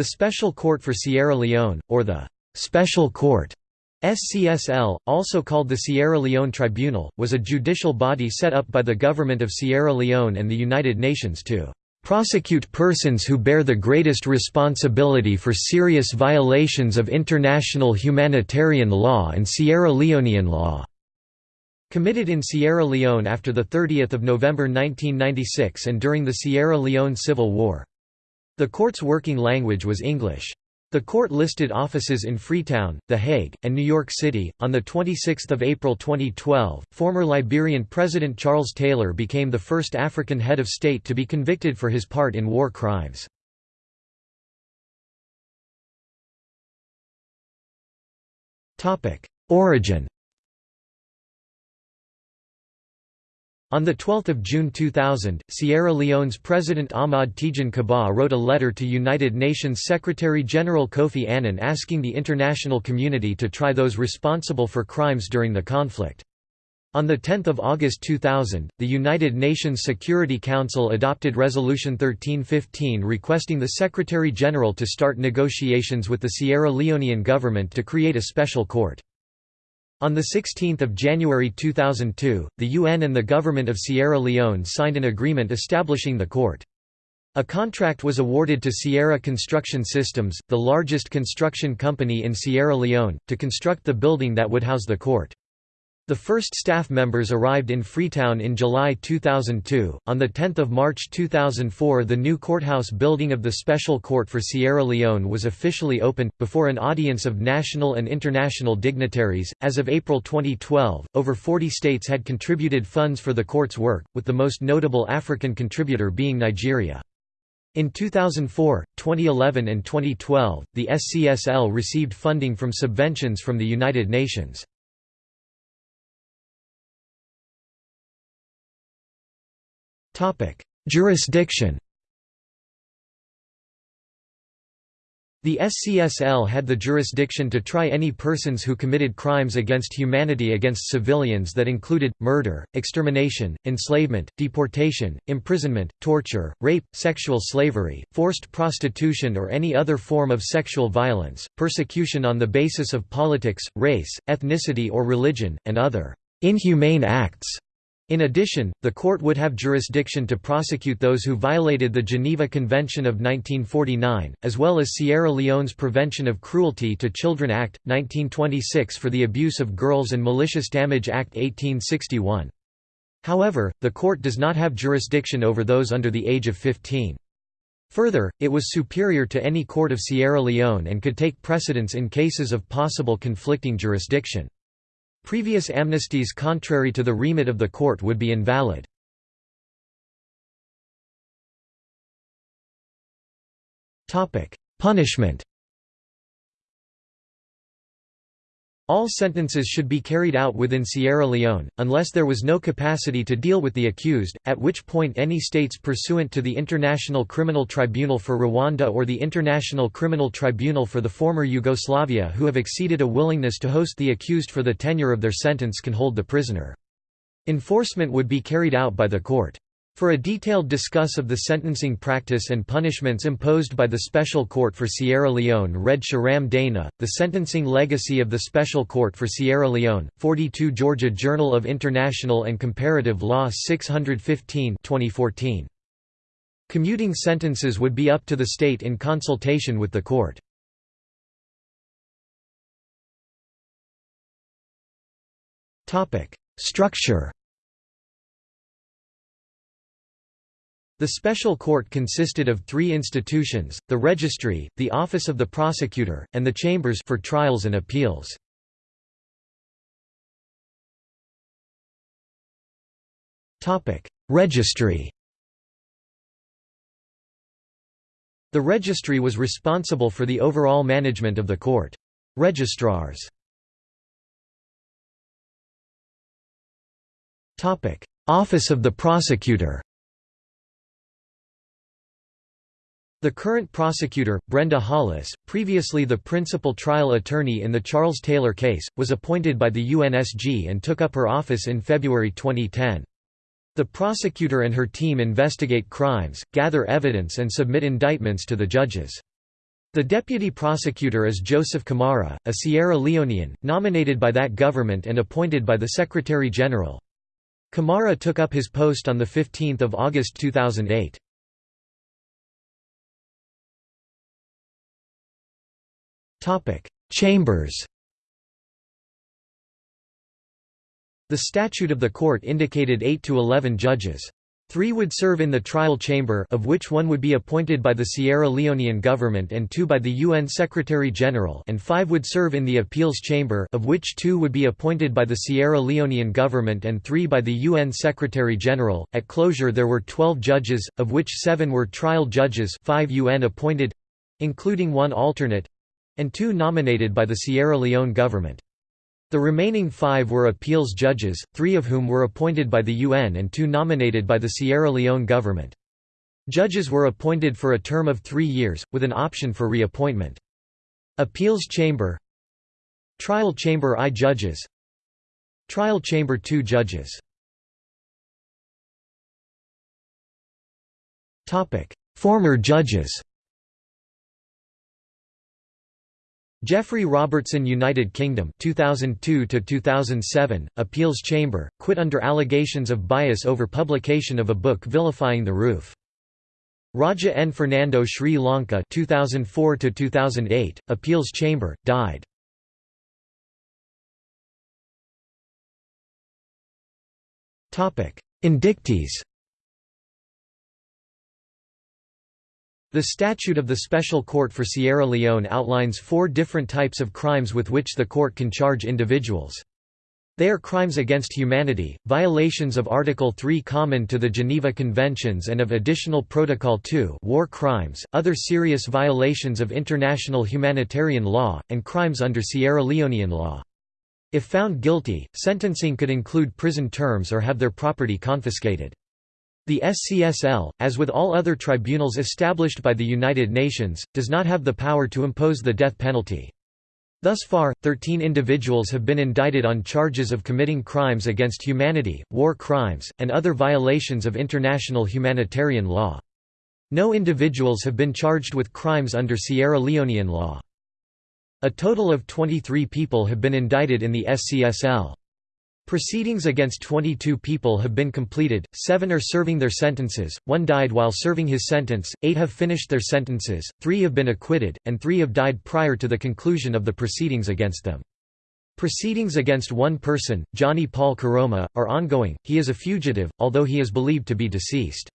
The Special Court for Sierra Leone, or the «Special Court» SCSL, also called the Sierra Leone Tribunal, was a judicial body set up by the Government of Sierra Leone and the United Nations to prosecute persons who bear the greatest responsibility for serious violations of international humanitarian law and Sierra Leonean law." Committed in Sierra Leone after 30 November 1996 and during the Sierra Leone Civil War. The court's working language was English. The court listed offices in Freetown, The Hague, and New York City. On the 26th of April 2012, former Liberian President Charles Taylor became the first African head of state to be convicted for his part in war crimes. Topic: Origin On 12 June 2000, Sierra Leone's President Ahmad Tejan Kabbah wrote a letter to United Nations Secretary-General Kofi Annan asking the international community to try those responsible for crimes during the conflict. On 10 August 2000, the United Nations Security Council adopted Resolution 1315 requesting the Secretary-General to start negotiations with the Sierra Leonean government to create a special court. On 16 January 2002, the UN and the government of Sierra Leone signed an agreement establishing the court. A contract was awarded to Sierra Construction Systems, the largest construction company in Sierra Leone, to construct the building that would house the court. The first staff members arrived in Freetown in July 2002. On the 10th of March 2004, the new courthouse building of the Special Court for Sierra Leone was officially opened before an audience of national and international dignitaries. As of April 2012, over 40 states had contributed funds for the court's work, with the most notable African contributor being Nigeria. In 2004, 2011 and 2012, the SCSL received funding from subventions from the United Nations. Jurisdiction. The SCSL had the jurisdiction to try any persons who committed crimes against humanity against civilians that included, murder, extermination, enslavement, deportation, imprisonment, torture, rape, sexual slavery, forced prostitution or any other form of sexual violence, persecution on the basis of politics, race, ethnicity or religion, and other inhumane acts in addition, the court would have jurisdiction to prosecute those who violated the Geneva Convention of 1949, as well as Sierra Leone's Prevention of Cruelty to Children Act, 1926 for the Abuse of Girls and Malicious Damage Act 1861. However, the court does not have jurisdiction over those under the age of 15. Further, it was superior to any court of Sierra Leone and could take precedence in cases of possible conflicting jurisdiction. Previous amnesties contrary to the remit of the court would be invalid. Punishment All sentences should be carried out within Sierra Leone, unless there was no capacity to deal with the accused, at which point any states pursuant to the International Criminal Tribunal for Rwanda or the International Criminal Tribunal for the former Yugoslavia who have exceeded a willingness to host the accused for the tenure of their sentence can hold the prisoner. Enforcement would be carried out by the court. For a detailed discuss of the sentencing practice and punishments imposed by the Special Court for Sierra Leone read Shahram Dana, The Sentencing Legacy of the Special Court for Sierra Leone, 42 Georgia Journal of International and Comparative Law 615 2014. Commuting sentences would be up to the state in consultation with the court. Structure The special court consisted of three institutions, the registry, the office of the prosecutor, and the chambers for trials and appeals. registry The registry was responsible for the overall management of the court. Registrars Office of the prosecutor The current prosecutor, Brenda Hollis, previously the principal trial attorney in the Charles Taylor case, was appointed by the UNSG and took up her office in February 2010. The prosecutor and her team investigate crimes, gather evidence and submit indictments to the judges. The deputy prosecutor is Joseph Kamara, a Sierra Leonean, nominated by that government and appointed by the Secretary-General. Kamara took up his post on 15 August 2008. Chambers The statute of the court indicated 8 to 11 judges. Three would serve in the trial chamber of which one would be appointed by the Sierra Leonean government and two by the UN Secretary-General and five would serve in the appeals chamber of which two would be appointed by the Sierra Leonean government and three by the UN Secretary-General. At closure there were 12 judges, of which seven were trial judges five UN appointed—including one alternate—and two nominated by the Sierra Leone government. The remaining five were appeals judges, three of whom were appointed by the UN and two nominated by the Sierra Leone government. Judges were appointed for a term of three years, with an option for reappointment. Appeals Chamber Trial Chamber I judges Trial Chamber II judges Former judges Geoffrey Robertson United Kingdom 2002 to 2007 Appeals Chamber quit under allegations of bias over publication of a book vilifying the RUF Raja N. Fernando Sri Lanka 2004 to 2008 Appeals Chamber died. Topic Indictees The Statute of the Special Court for Sierra Leone outlines four different types of crimes with which the court can charge individuals. They are crimes against humanity, violations of Article 3 common to the Geneva Conventions and of Additional Protocol 2 war crimes, other serious violations of international humanitarian law, and crimes under Sierra Leonean law. If found guilty, sentencing could include prison terms or have their property confiscated. The SCSL, as with all other tribunals established by the United Nations, does not have the power to impose the death penalty. Thus far, 13 individuals have been indicted on charges of committing crimes against humanity, war crimes, and other violations of international humanitarian law. No individuals have been charged with crimes under Sierra Leonean law. A total of 23 people have been indicted in the SCSL. Proceedings against 22 people have been completed, seven are serving their sentences, one died while serving his sentence, eight have finished their sentences, three have been acquitted, and three have died prior to the conclusion of the proceedings against them. Proceedings against one person, Johnny Paul Koroma, are ongoing, he is a fugitive, although he is believed to be deceased.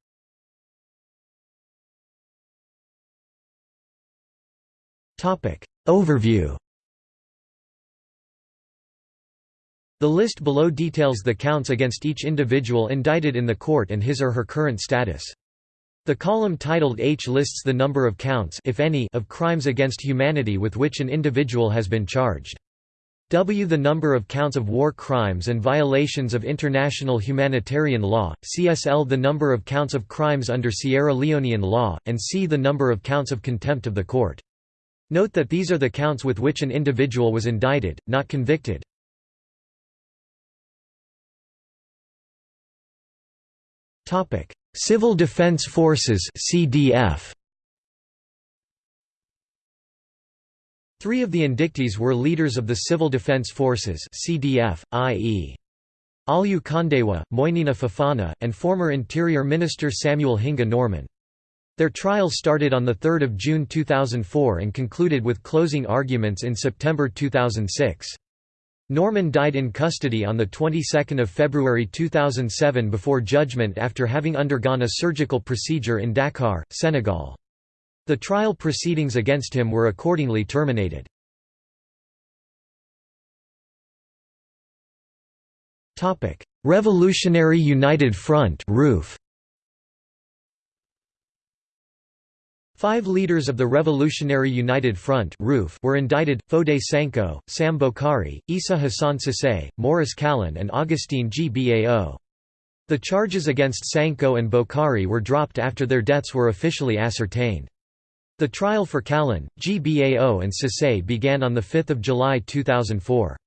Overview The list below details the counts against each individual indicted in the court and his or her current status. The column titled H lists the number of counts if any, of crimes against humanity with which an individual has been charged. W the number of counts of war crimes and violations of international humanitarian law, CSL the number of counts of crimes under Sierra Leonean law, and C the number of counts of contempt of the court. Note that these are the counts with which an individual was indicted, not convicted. Topic: Civil Defense Forces (CDF). Three of the indictees were leaders of the Civil Defense Forces (CDF), i.e. Allieu Kondewa, Moinina Fofana, and former Interior Minister Samuel Hinga Norman. Their trial started on 3 June 2004 and concluded with closing arguments in September 2006. Norman died in custody on the 22nd of February 2007 before judgment after having undergone a surgical procedure in Dakar, Senegal. The trial proceedings against him were accordingly terminated. Revolutionary United Front RUF Five leaders of the Revolutionary United Front were indicted, Foday Sankoh, Sam Bockarie, Issa Hassan Sesay, Maurice Kallon and Augustine Gbao. The charges against Sankoh and Bockarie were dropped after their deaths were officially ascertained. The trial for Kallon, Gbao and Sesay began on 5 July 2004.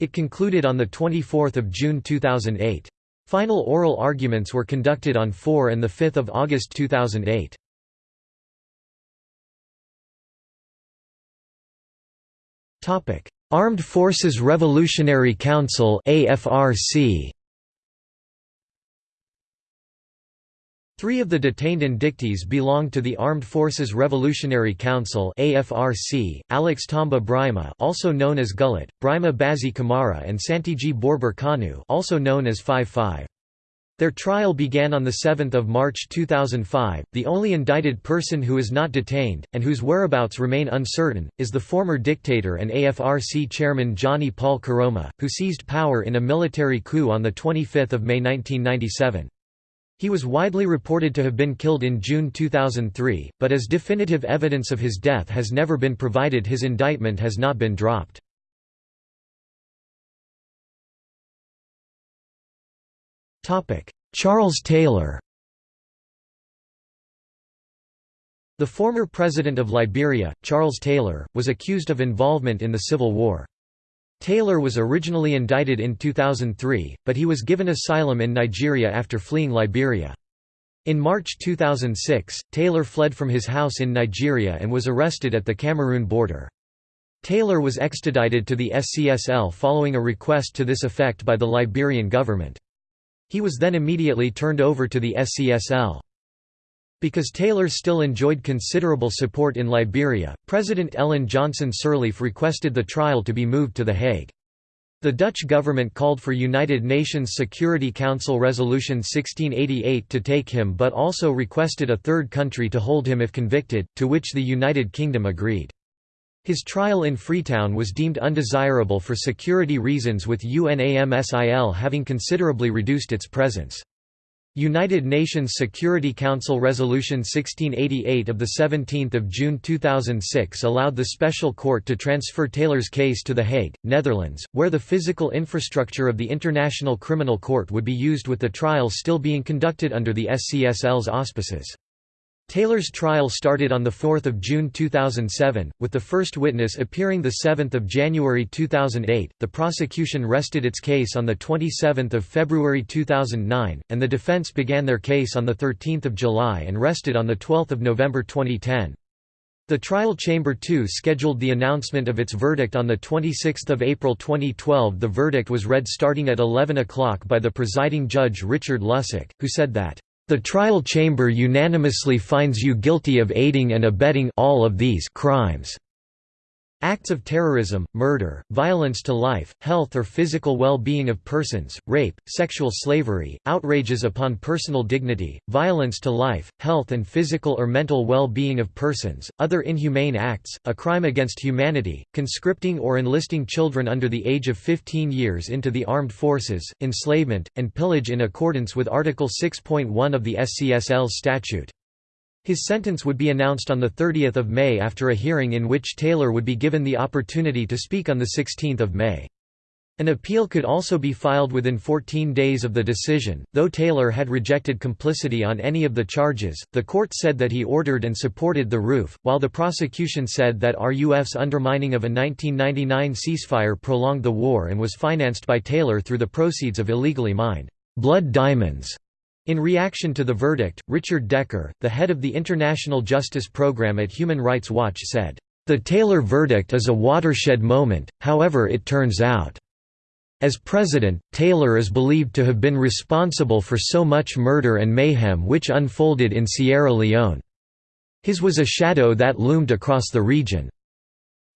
It concluded on 24 June 2008. Final oral arguments were conducted on 4 and 5 August 2008. Armed Forces Revolutionary Council AFRC Three of the detained indictees belonged to the Armed Forces Revolutionary Council AFRC, Alex Tamba Brima also known as Gullit, Brima Bazi Kamara and Santigie Borbor Kanu also known as 5-5. Their trial began on 7 March 2005. The only indicted person who is not detained, and whose whereabouts remain uncertain, is the former dictator and AFRC chairman Johnny Paul Koroma, who seized power in a military coup on 25 May 1997. He was widely reported to have been killed in June 2003, but as definitive evidence of his death has never been provided his indictment has not been dropped. Charles Taylor The former president of Liberia, Charles Taylor, was accused of involvement in the Civil War. Taylor was originally indicted in 2003, but he was given asylum in Nigeria after fleeing Liberia. In March 2006, Taylor fled from his house in Nigeria and was arrested at the Cameroon border. Taylor was extradited to the SCSL following a request to this effect by the Liberian government. He was then immediately turned over to the SCSL. Because Taylor still enjoyed considerable support in Liberia, President Ellen Johnson Sirleaf requested the trial to be moved to The Hague. The Dutch government called for United Nations Security Council Resolution 1688 to take him but also requested a third country to hold him if convicted, to which the United Kingdom agreed. His trial in Freetown was deemed undesirable for security reasons with UNAMSIL having considerably reduced its presence. United Nations Security Council Resolution 1688 of 17 June 2006 allowed the Special Court to transfer Taylor's case to The Hague, Netherlands, where the physical infrastructure of the International Criminal Court would be used with the trial still being conducted under the SCSL's auspices. Taylor's trial started on 4 June 2007, with the first witness appearing 7 January 2008. The prosecution rested its case on 27 February 2009, and the defense began their case on 13 July and rested on 12 November 2010. The trial chamber 2 scheduled the announcement of its verdict on 26 April 2012 The verdict was read starting at 11 o'clock by the presiding judge Richard Lussick, who said that the trial chamber unanimously finds you guilty of aiding and abetting all of these crimes. Acts of terrorism, murder, violence to life, health or physical well-being of persons, rape, sexual slavery, outrages upon personal dignity, violence to life, health and physical or mental well-being of persons, other inhumane acts, a crime against humanity, conscripting or enlisting children under the age of 15 years into the armed forces, enslavement, and pillage in accordance with Article 6.1 of the SCSL statute. His sentence would be announced on 30 May after a hearing in which Taylor would be given the opportunity to speak on 16 May. An appeal could also be filed within 14 days of the decision. Though Taylor had rejected complicity on any of the charges, the court said that he ordered and supported the RUF, while the prosecution said that RUF's undermining of a 1999 ceasefire prolonged the war and was financed by Taylor through the proceeds of illegally mined blood diamonds. In reaction to the verdict, Richard Dicker, the head of the International Justice Program at Human Rights Watch said, "...the Taylor verdict is a watershed moment, however it turns out. As president, Taylor is believed to have been responsible for so much murder and mayhem which unfolded in Sierra Leone. His was a shadow that loomed across the region.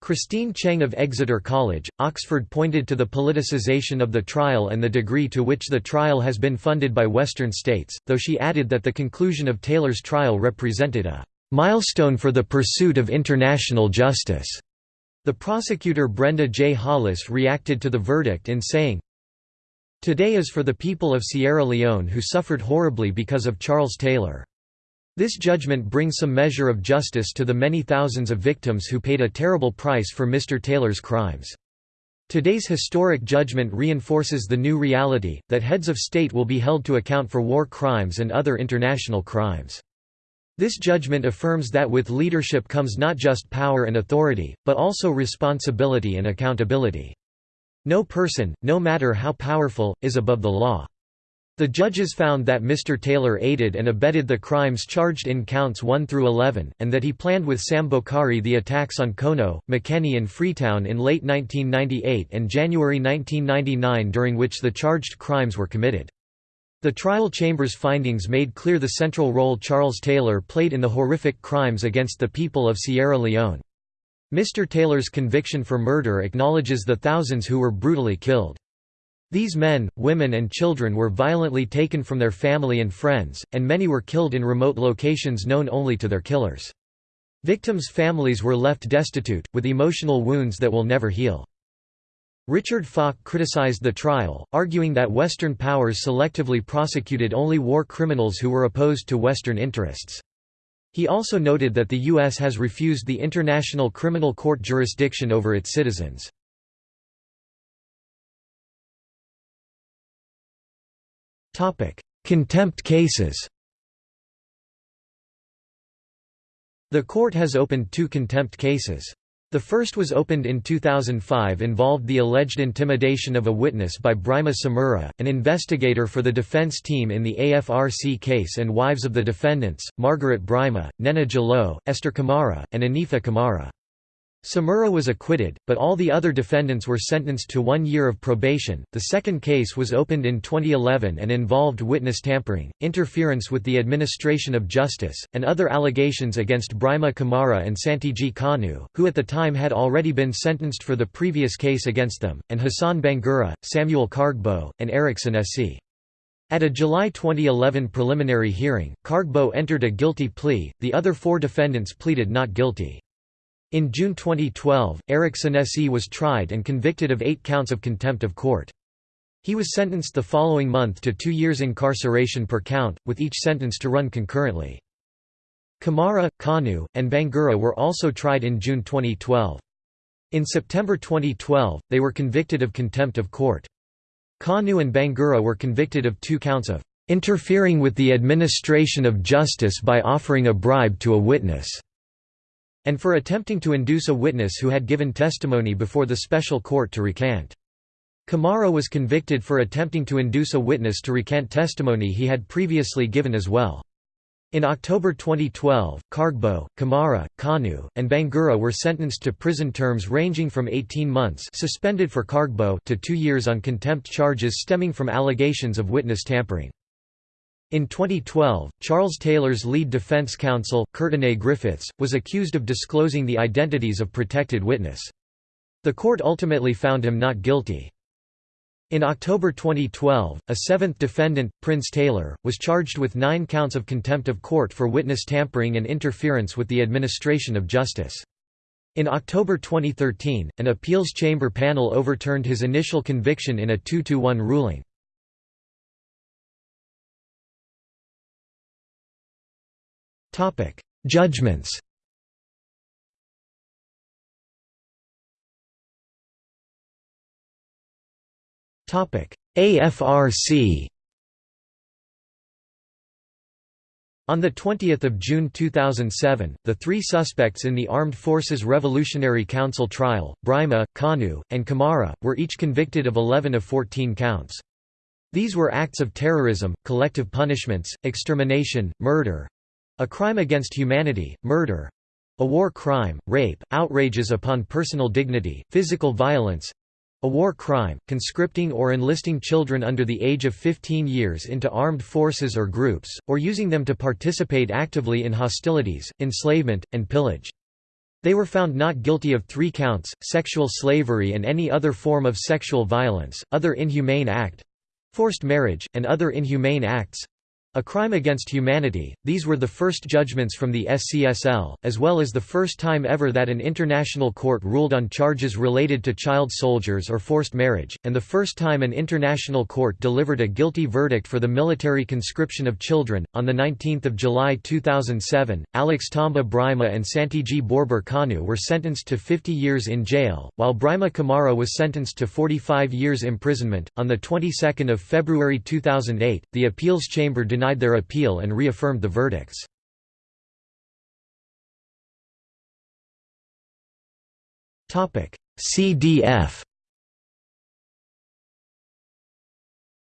Christine Cheng of Exeter College, Oxford pointed to the politicization of the trial and the degree to which the trial has been funded by Western states, though she added that the conclusion of Taylor's trial represented a milestone for the pursuit of international justice. The prosecutor Brenda J. Hollis reacted to the verdict in saying, Today is for the people of Sierra Leone who suffered horribly because of Charles Taylor. This judgment brings some measure of justice to the many thousands of victims who paid a terrible price for Mr. Taylor's crimes. Today's historic judgment reinforces the new reality, that heads of state will be held to account for war crimes and other international crimes. This judgment affirms that with leadership comes not just power and authority, but also responsibility and accountability. No person, no matter how powerful, is above the law. The judges found that Mr. Taylor aided and abetted the crimes charged in counts 1 through 11, and that he planned with Sam Bockarie the attacks on Kono, Makeni and Freetown in late 1998 and January 1999 during which the charged crimes were committed. The trial chamber's findings made clear the central role Charles Taylor played in the horrific crimes against the people of Sierra Leone. Mr. Taylor's conviction for murder acknowledges the thousands who were brutally killed. These men, women and children were violently taken from their family and friends, and many were killed in remote locations known only to their killers. Victims' families were left destitute, with emotional wounds that will never heal. Richard Falk criticized the trial, arguing that Western powers selectively prosecuted only war criminals who were opposed to Western interests. He also noted that the U.S. has refused the International Criminal Court jurisdiction over its citizens. Contempt cases The court has opened two contempt cases. The first was opened in 2005 involved the alleged intimidation of a witness by Brima Samura, an investigator for the defense team in the AFRC case and wives of the defendants, Margaret Brima, Neneh Jalloh, Esther Kamara, and Anifa Kamara. Samura was acquitted, but all the other defendants were sentenced to one year of probation. The second case was opened in 2011 and involved witness tampering, interference with the administration of justice, and other allegations against Brima Kamara and Santigie Kanu, who at the time had already been sentenced for the previous case against them, and Hassan Bangura, Samuel Kargbo, and Eric Senessie. At a July 2011 preliminary hearing, Kargbo entered a guilty plea, the other four defendants pleaded not guilty. In June 2012, Eric Senessie was tried and convicted of eight counts of contempt of court. He was sentenced the following month to two years incarceration per count, with each sentence to run concurrently. Kamara, Kanu, and Bangura were also tried in June 2012. In September 2012, they were convicted of contempt of court. Kanu and Bangura were convicted of two counts of interfering with the administration of justice by offering a bribe to a witness and for attempting to induce a witness who had given testimony before the special court to recant. Kamara was convicted for attempting to induce a witness to recant testimony he had previously given as well. In October 2012, Kargbo, Kamara, Kanu, and Bangura were sentenced to prison terms ranging from 18 months suspended for Kargbo to two years on contempt charges stemming from allegations of witness tampering. In 2012, Charles Taylor's lead defense counsel, Courtenay Griffiths, was accused of disclosing the identities of protected witness. The court ultimately found him not guilty. In October 2012, a seventh defendant, Prince Taylor, was charged with nine counts of contempt of court for witness tampering and interference with the administration of justice. In October 2013, an appeals chamber panel overturned his initial conviction in a 2–1 ruling. Judgments. Topic: AFRC. On 20 June 2007, the three suspects in the Armed Forces Revolutionary Council trial, Brima, Kanu, and Kamara, were each convicted of 11 of 14 counts. These were acts of terrorism, collective punishments, extermination, murder, a crime against humanity, murder a war crime, rape, outrages upon personal dignity, physical violence a war crime, conscripting or enlisting children under the age of 15 years into armed forces or groups, or using them to participate actively in hostilities, enslavement, and pillage. They were found not guilty of three counts, sexual slavery and any other form of sexual violence, other inhumane act—forced marriage, and other inhumane acts, a crime against humanity, these were the first judgments from the SCSL, as well as the first time ever that an international court ruled on charges related to child soldiers or forced marriage, and the first time an international court delivered a guilty verdict for the military conscription of children. On 19 July 2007, Alex Tamba Brima and Santigie Borbor Kanu were sentenced to 50 years in jail, while Brima Kamara was sentenced to 45 years imprisonment. On the 22nd of February 2008, the appeals chamber denied their appeal and reaffirmed the verdicts. CDF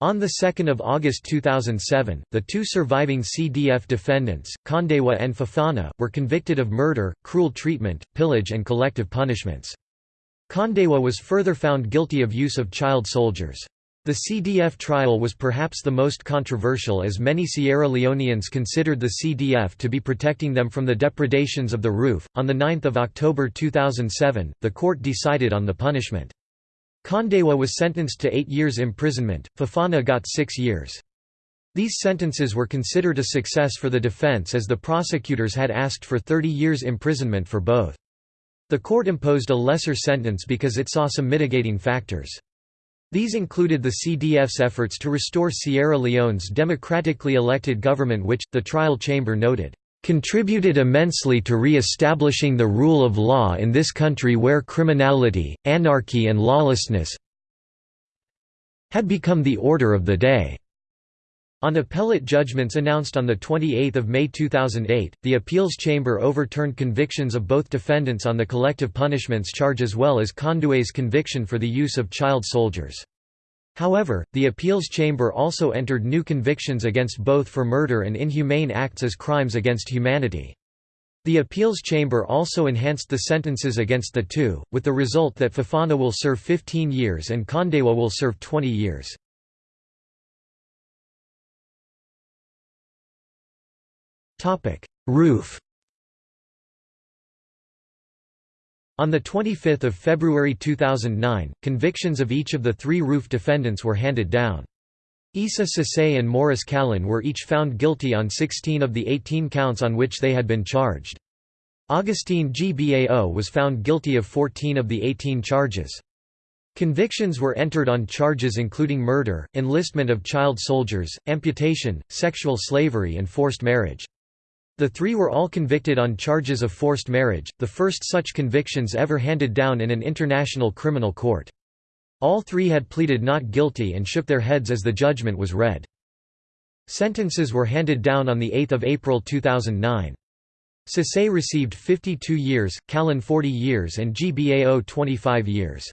On 2 August 2007, the two surviving CDF defendants, Kondewa and Fofana, were convicted of murder, cruel treatment, pillage and collective punishments. Kondewa was further found guilty of use of child soldiers. The CDF trial was perhaps the most controversial as many Sierra Leoneans considered the CDF to be protecting them from the depredations of the RUF. On 9 October 2007, the court decided on the punishment. Kondewa was sentenced to eight years imprisonment, Fofana got six years. These sentences were considered a success for the defense as the prosecutors had asked for 30 years imprisonment for both. The court imposed a lesser sentence because it saw some mitigating factors. These included the CDF's efforts to restore Sierra Leone's democratically elected government which, the trial chamber noted, contributed immensely to re-establishing the rule of law in this country where criminality, anarchy and lawlessness had become the order of the day." On appellate judgments announced on 28 May 2008, the appeals chamber overturned convictions of both defendants on the collective punishments charge as well as Kondewa's conviction for the use of child soldiers. However, the appeals chamber also entered new convictions against both for murder and inhumane acts as crimes against humanity. The appeals chamber also enhanced the sentences against the two, with the result that Fofana will serve 15 years and Kondewa will serve 20 years. RUF On 25 February 2009, convictions of each of the three RUF defendants were handed down. Issa Sesay and Morris Kallon were each found guilty on 16 of the 18 counts on which they had been charged. Augustine Gbao was found guilty of 14 of the 18 charges. Convictions were entered on charges including murder, enlistment of child soldiers, amputation, sexual slavery and forced marriage. The three were all convicted on charges of forced marriage, the first such convictions ever handed down in an international criminal court. All three had pleaded not guilty and shook their heads as the judgment was read. Sentences were handed down on 8 April 2009. Sesay received 52 years, Kallon 40 years and Gbao 25 years.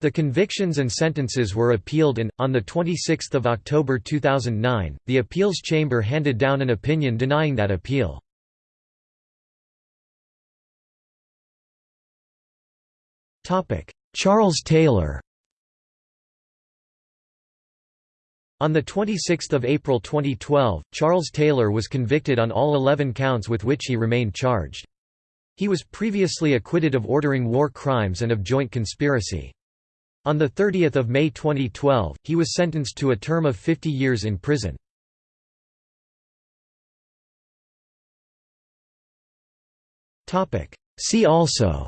The convictions and sentences were appealed and, on 26 October 2009, the appeals chamber handed down an opinion denying that appeal. Charles Taylor On 26 April 2012, Charles Taylor was convicted on all 11 counts with which he remained charged. He was previously acquitted of ordering war crimes and of joint conspiracy. On 30 May 2012, he was sentenced to a term of 50 years in prison. See also.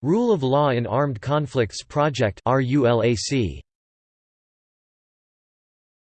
Rule of Law in Armed Conflicts Project RULAC